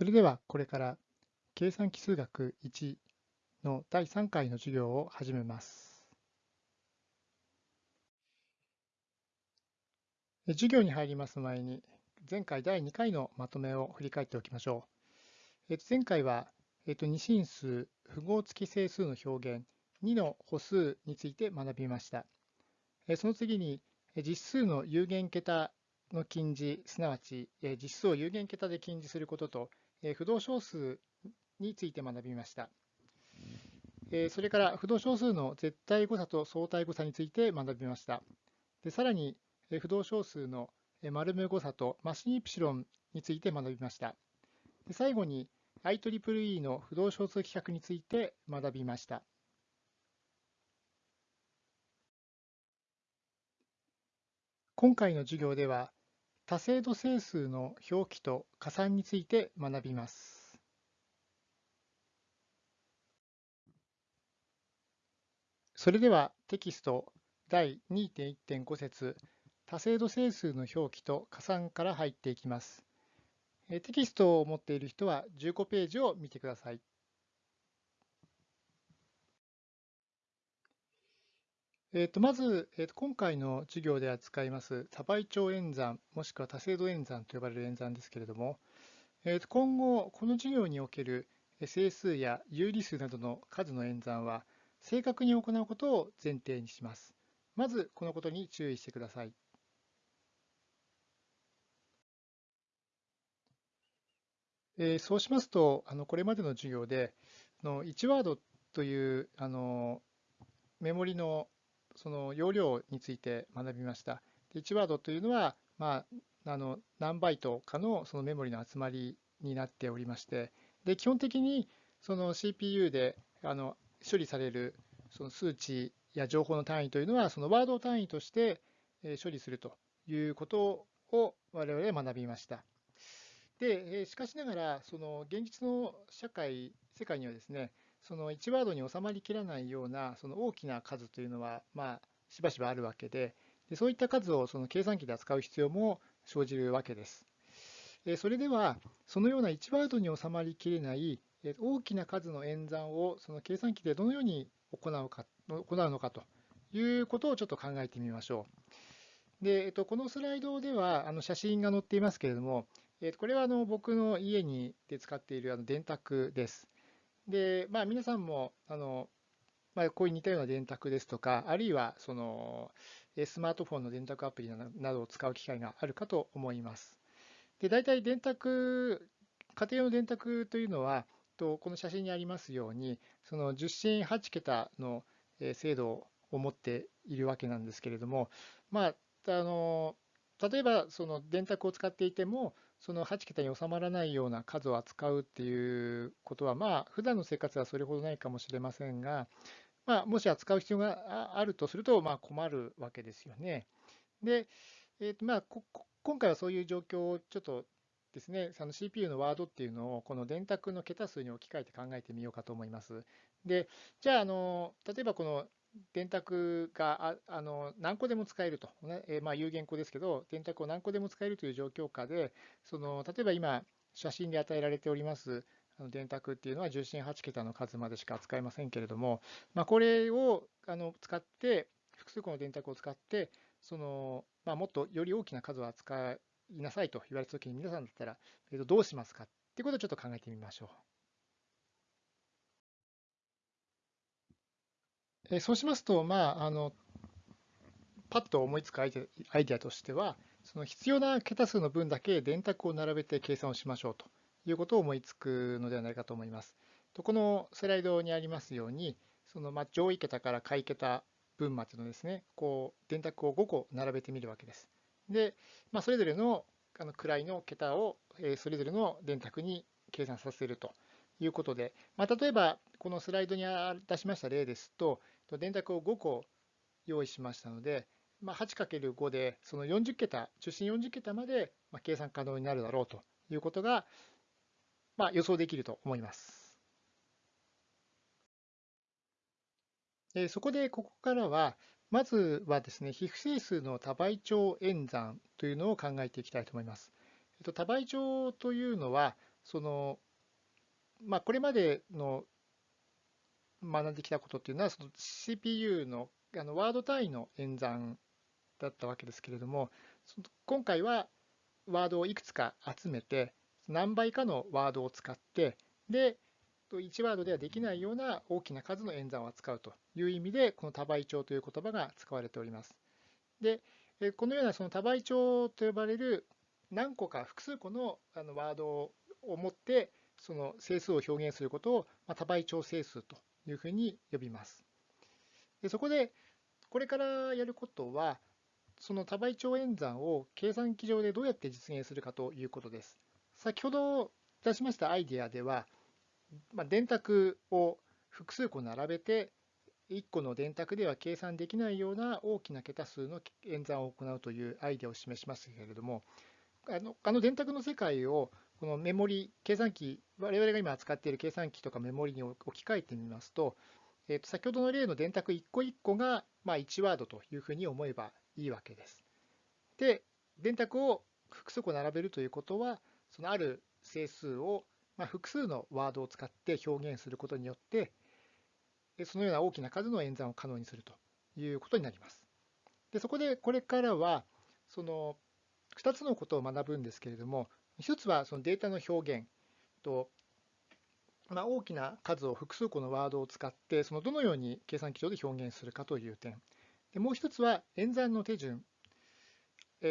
それではこれから計算奇数学1の第3回の授業を始めます。授業に入ります前に前回第2回のまとめを振り返っておきましょう。えっと前回はえっと二進数、符号付き整数の表現2の歩数について学びました。その次に実数の有限桁の近似、すなわち実数を有限桁で近似することと不動小数について学びました。それから不動小数の絶対誤差と相対誤差について学びました。でさらに不動小数の丸目誤差とマシンイプシロンについて学びました。で最後に IEEE の不動小数規格について学びました。今回の授業では多精度整数の表記と加算について学びます。それではテキスト第2.1.5節多精度整数の表記と加算から入っていきます。テキストを持っている人は15ページを見てください。えー、とまず、えー、と今回の授業で扱います多倍長演算もしくは多精度演算と呼ばれる演算ですけれども、えー、と今後この授業における整数や有理数などの数の演算は正確に行うことを前提にします。まずこのことに注意してください。えー、そうしますと、あのこれまでの授業での1ワードというあのメモリのその容量について学びました。で1ワードというのは、まあ、あの何バイトかのそのメモリの集まりになっておりまして、で基本的にその CPU であの処理されるその数値や情報の単位というのは、そのワード単位として処理するということを我々は学びました。でしかしながら、その現実の社会、世界にはですね、その1ワードに収まりきらないようなその大きな数というのは、まあ、しばしばあるわけで、でそういった数をその計算機で扱う必要も生じるわけです。それでは、そのような1ワードに収まりきれない大きな数の演算をその計算機でどのように行うか行うのかということをちょっと考えてみましょう。で、えっと、このスライドではあの写真が載っていますけれども、えっと、これはあの僕の家にで使っているあの電卓です。で、まあ、皆さんもあの、まあ、こういう似たような電卓ですとか、あるいはそのスマートフォンの電卓アプリなどを使う機会があるかと思います。で大体電卓、家庭用の電卓というのは、とこの写真にありますように、その10進8桁の精度を持っているわけなんですけれども、まあ、あの例えばその電卓を使っていても、その8桁に収まらないような数を扱うっていうことは、まあ、普段の生活はそれほどないかもしれませんが、まあ、もし扱う必要があるとすると、まあ、困るわけですよね。で、えーとまあ、今回はそういう状況をちょっとですね、その CPU のワードっていうのをこの電卓の桁数に置き換えて考えてみようかと思います。で、じゃあ、あの例えばこの電卓がああの何個でも使えると、ねえまあ、有限個ですけど、電卓を何個でも使えるという状況下で、その例えば今、写真で与えられておりますあの電卓っていうのは重心8桁の数までしか扱えませんけれども、まあ、これをあの使って、複数個の電卓を使って、そのまあ、もっとより大きな数を扱いなさいと言われたときに、皆さんだったら、えー、とどうしますかっていうことをちょっと考えてみましょう。えそうしますと、まあ、あのパッと思いつくアイデアとしては、その必要な桁数の分だけ電卓を並べて計算をしましょうということを思いつくのではないかと思います。とこのスライドにありますように、そのま上位桁から下位桁分までのですね、こう電卓を5個並べてみるわけです。で、まあ、それぞれのあの位の桁をそれぞれの電卓に計算させるということで、まあ、例えばこのスライドに出しました例ですと、電卓を5個用意しましたので、まあ、8×5 でその40桁、中心40桁まで計算可能になるだろうということが、まあ、予想できると思います。そこでここからは、まずはですね、非不整数の多倍長演算というのを考えていきたいと思います。多倍長というのは、その、まあ、これまでの学んできたことっていうのは、その CPU のあのワード単位の演算だったわけですけれども、今回はワードをいくつか集めて、何倍かのワードを使って、で、1ワードではできないような大きな数の演算を扱うという意味で、この多倍長という言葉が使われております。で、このようなその多倍長と呼ばれる何個か複数個のあのワードを持って、その整数を表現することを多倍長整数というふうに呼びます。でそこで、これからやることは、その多倍長演算を計算機上でどうやって実現するかということです。先ほど出しましたアイデアでは、まあ、電卓を複数個並べて、1個の電卓では計算できないような大きな桁数の演算を行うというアイデアを示しましたけれども、あのあの電卓の世界をこのメモリ、計算機、我々が今扱っている計算機とかメモリに置き換えてみますと、えー、と先ほどの例の電卓1個1個がまあ1ワードというふうに思えばいいわけです。で、電卓を複数個並べるということは、そのある整数をまあ、複数のワードを使って表現することによって、そのような大きな数の演算を可能にするということになります。でそこでこれからは、その2つのことを学ぶんですけれども、1つはそのデータの表現と、まあ、大きな数を複数個のワードを使って、そのどのように計算機上で表現するかという点。でもう1つは演算の手順。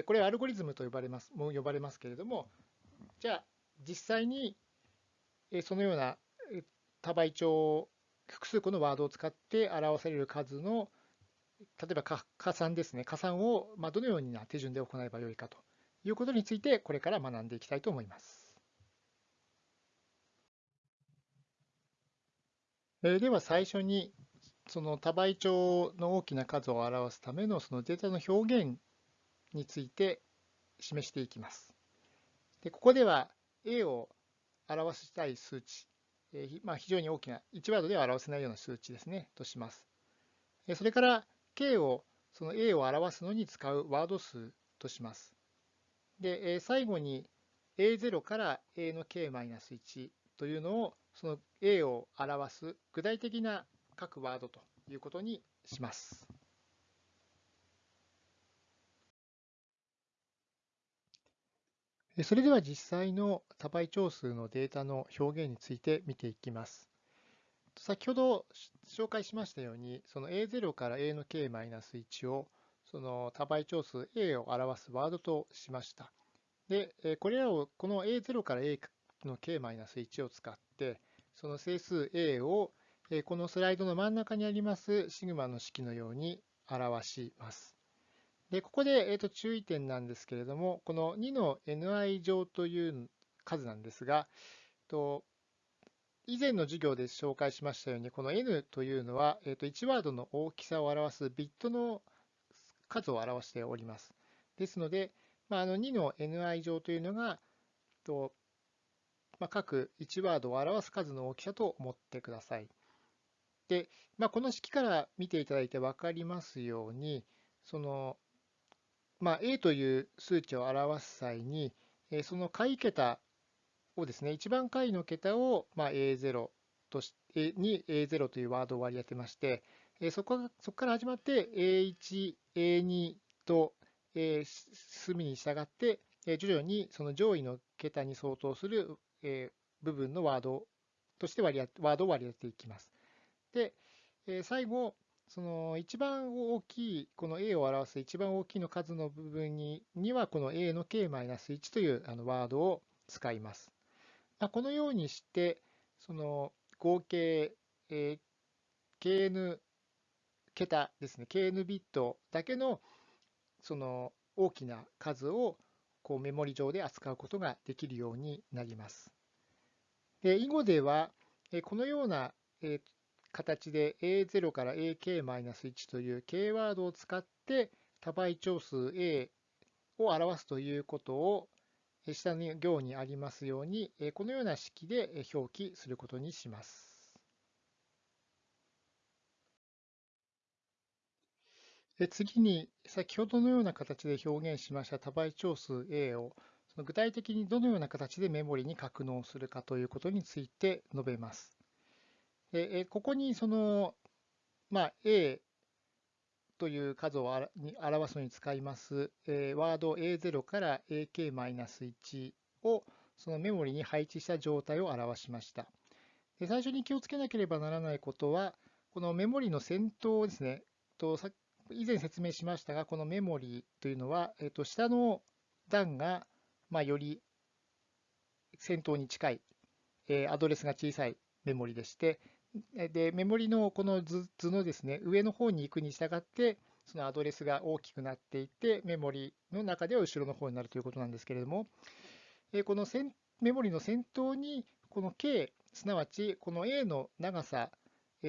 これはアルゴリズムと呼ばれますも呼ばれますけれども、じゃあ実際にそのような多倍長複数個のワードを使って表される数の例えば加算ですね加算をどのような手順で行えばよいかということについてこれから学んでいきたいと思います。では最初にその多倍長の大きな数を表すためのそのデータの表現について示していきます。でここでは A を表したい数値、えー、まあ、非常に大きな1ワードでは表せないような数値ですね、とします。それから K をその A を表すのに使うワード数とします。で、え最後に A0 から A の K-1 というのをその A を表す具体的な各ワードということにします。それでは実際の多倍長数のデータの表現について見ていきます。先ほど紹介しましたように、その A0 から A の K-1 をその多倍長数 A を表すワードとしました。で、これらをこの A0 から A の K-1 を使って、その整数 A をこのスライドの真ん中にありますシグマの式のように表します。で、ここで、えー、と注意点なんですけれども、この2の ni 乗という数なんですが、と以前の授業で紹介しましたように、この n というのは、えー、と1ワードの大きさを表すビットの数を表しております。ですので、まあ、あの2の ni 乗というのが、とまあ、各1ワードを表す数の大きさと思ってください。で、まあ、この式から見ていただいて分かりますように、そのまあ、A という数値を表す際に、その下位桁をですね、一番下位の桁をまあ A0 としに A0 というワードを割り当てまして、そこそこから始まって A1、A2 と進みに従って、え徐々にその上位の桁に相当するえ部分のワードとして割りワードを割り当てていきます。で、え最後、その一番大きい、この A を表す一番大きいの数の部分にには、この A の K-1 というあのワードを使います。ま、このようにして、その合計、え、KN 桁ですね、KN ビットだけのその大きな数をこうメモリ上で扱うことができるようになります。で囲碁では、このような形で A0 から AK-1 という K ワードを使って多倍長数 A を表すということを下の行にありますようにこのような式で表記することにします。次に先ほどのような形で表現しました多倍長数 A をその具体的にどのような形でメモリに格納するかということについて述べます。でここにその、まあ、A という数を表すのに使います、えワード A0 から AK-1 をそのメモリに配置した状態を表しました。で最初に気をつけなければならないことは、このメモリの先頭ですね、と以前説明しましたが、このメモリーというのは、えっと、下の段が、まあ、より先頭に近い、えアドレスが小さいメモリでして、でメモリのこの図のですね上の方に行くに従って、そのアドレスが大きくなっていって、メモリの中では後ろの方になるということなんですけれども、このメモリの先頭に、この K、すなわちこの A の長さ、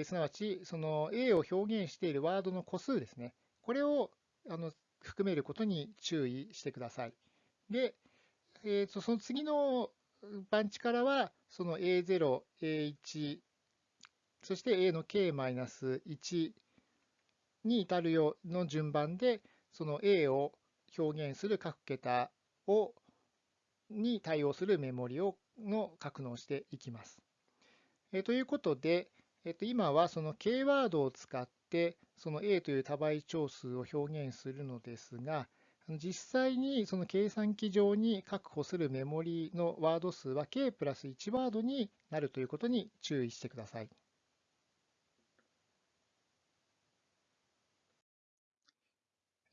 すなわちその A を表現しているワードの個数ですね、これをあの含めることに注意してください。で、えー、とその次の番地からは、その A0、A1、そして A の K-1 に至るようの順番で、その A を表現する各桁をに対応するメモリをの格納していきます。えということで、えっと、今はその K ワードを使ってその A という多倍長数を表現するのですが、実際にその計算機上に確保するメモリのワード数は K プラス1ワードになるということに注意してください。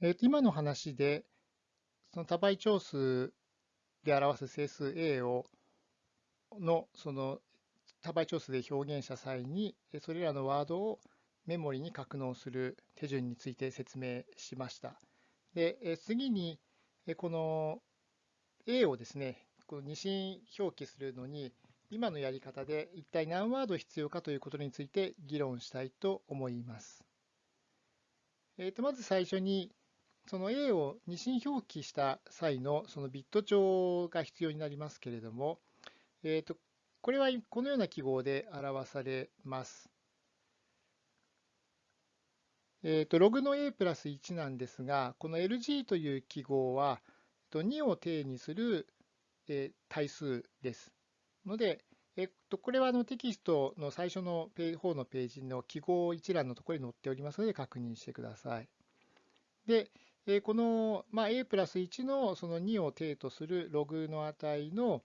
えー、と今の話で、その多倍長数で表す整数 A をのその多倍長数で表現した際に、それらのワードをメモリに格納する手順について説明しました。で次に、この A をですね、この二進表記するのに、今のやり方で一体何ワード必要かということについて議論したいと思います。えー、とまず最初に、その A を二進表記した際のそのビット帳が必要になりますけれども、えー、とこれはこのような記号で表されます。えー、とログの A プラス1なんですが、この LG という記号はと2を定にする対数です。ので、えっと、これはあのテキストの最初の方のページの記号一覧のところに載っておりますので確認してください。で、この、まあ、a プラス1のその2を定とするログの値の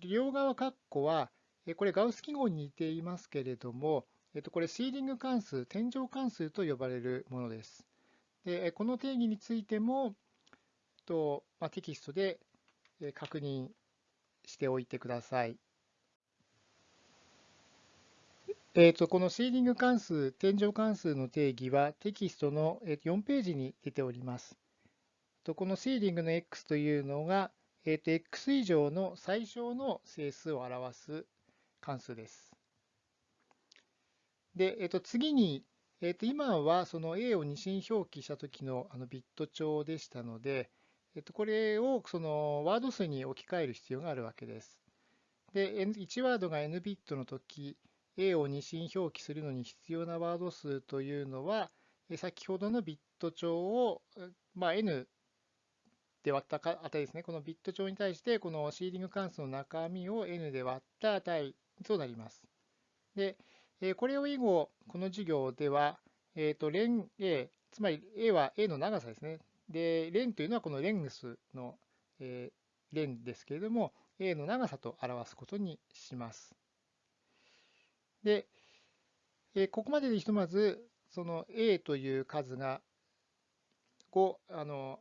両側括弧は、これガウス記号に似ていますけれども、これシーリング関数、天井関数と呼ばれるものです。でこの定義についても、とまあ、テキストで確認しておいてください。えーと、このシーリング関数、天井関数の定義はテキストの4ページに出ております。このシーリングの x というのが、えー、と x 以上の最小の整数を表す関数です。で、えー、と次に、えー、と今はその a を二進表記した時のあのビット帳でしたので、えー、とこれをそのワード数に置き換える必要があるわけです。で、1ワードが n ビットの時、A を二進表記するのに必要なワード数というのは、先ほどのビット帳を、まあ、n で割った値ですね。このビット帳に対して、このシーリング関数の中身を n で割った値となります。で、これを以後、この授業では、えっ、ー、と、レン A、つまり A は A の長さですね。で、レンというのはこのレングスの、えー、レンですけれども、A の長さと表すことにします。で、えここまででひとまず、その A という数がをあの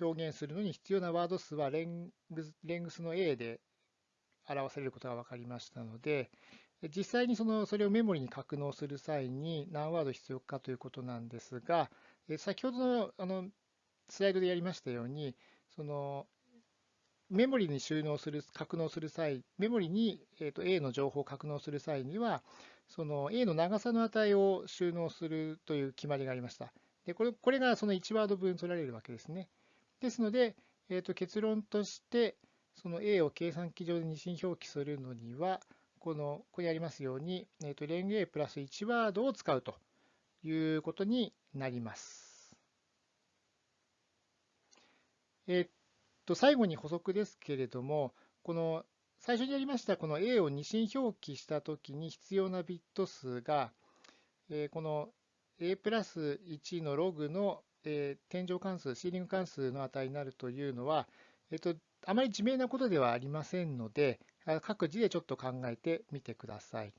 表現するのに必要なワード数はレングスレングスの A で表されることが分かりましたので、実際にそのそれをメモリに格納する際に何ワード必要かということなんですが、先ほどのあのスライドでやりましたように、そのメモリに収納する、格納する際、メモリに、えー、と A の情報を格納する際には、その A の長さの値を収納するという決まりがありました。でこれこれがその1ワード分取られるわけですね。ですので、えー、と結論として、その A を計算機上で二進表記するのには、このここにありますように、えー、とレン A プラス1ワードを使うということになります。えっと最後に補足ですけれども、この最初にやりましたこの A を二進表記したときに必要なビット数が、えーこの A プラス1のログの、えー天井関数、シーリング関数の値になるというのは、えっと、あまり自明なことではありませんので、各自でちょっと考えてみてください。